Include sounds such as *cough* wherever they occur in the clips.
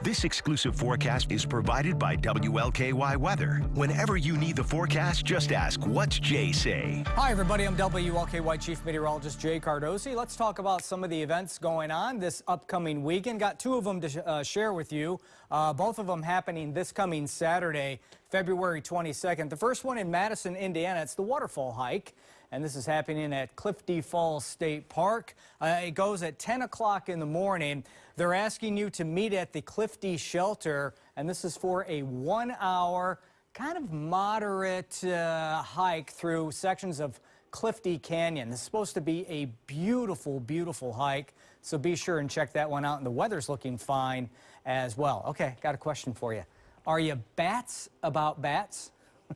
This exclusive forecast is provided by WLKY Weather. Whenever you need the forecast, just ask, what's Jay say? Hi, everybody. I'm WLKY Chief Meteorologist Jay Cardosi. Let's talk about some of the events going on this upcoming weekend. Got two of them to sh uh, share with you. Uh, both of them happening this coming Saturday, February 22nd. The first one in Madison, Indiana. It's the waterfall hike and this is happening at Clifty Falls State Park. Uh, it goes at 10 o'clock in the morning. They're asking you to meet at the Clifty Shelter, and this is for a one-hour, kind of moderate uh, hike through sections of Clifty Canyon. This is supposed to be a beautiful, beautiful hike, so be sure and check that one out, and the weather's looking fine as well. Okay, got a question for you. Are you bats about bats? *laughs*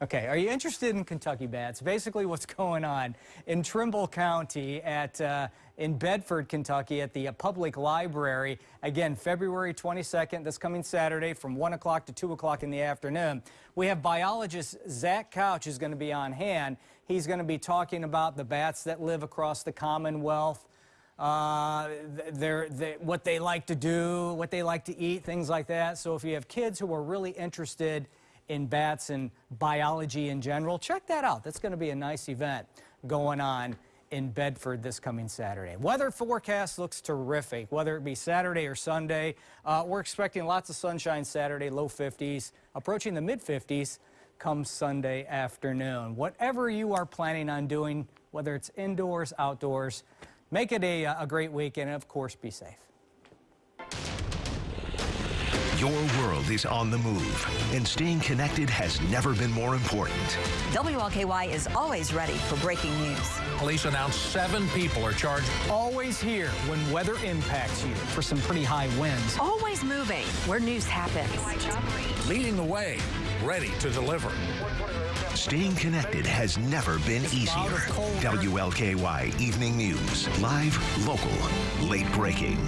Okay, are you interested in Kentucky bats? Basically what's *laughs* going on in Trimble County at uh, in Bedford, Kentucky at the uh, public library. Again, February 22nd, this coming Saturday from 1 o'clock to 2 o'clock in the afternoon. We have biologist Zach Couch is going to be on hand. He's going to be talking about the bats that live across the Commonwealth. Uh, they're, they're, what they like to do, what they like to eat, things like that. So if you have kids who are really interested in bats and biology in general. Check that out. That's going to be a nice event going on in Bedford this coming Saturday. Weather forecast looks terrific, whether it be Saturday or Sunday. Uh, we're expecting lots of sunshine Saturday, low 50s, approaching the mid 50s come Sunday afternoon. Whatever you are planning on doing, whether it's indoors, outdoors, make it a, uh, a great weekend and, of course, be safe. Your world is on the move, and staying connected has never been more important. WLKY is always ready for breaking news. Police announced seven people are charged. Always here when weather impacts you for some pretty high winds. Always moving where news happens. Leading the way, ready to deliver. Staying connected has never been easier. WLKY Evening News. Live, local, late breaking.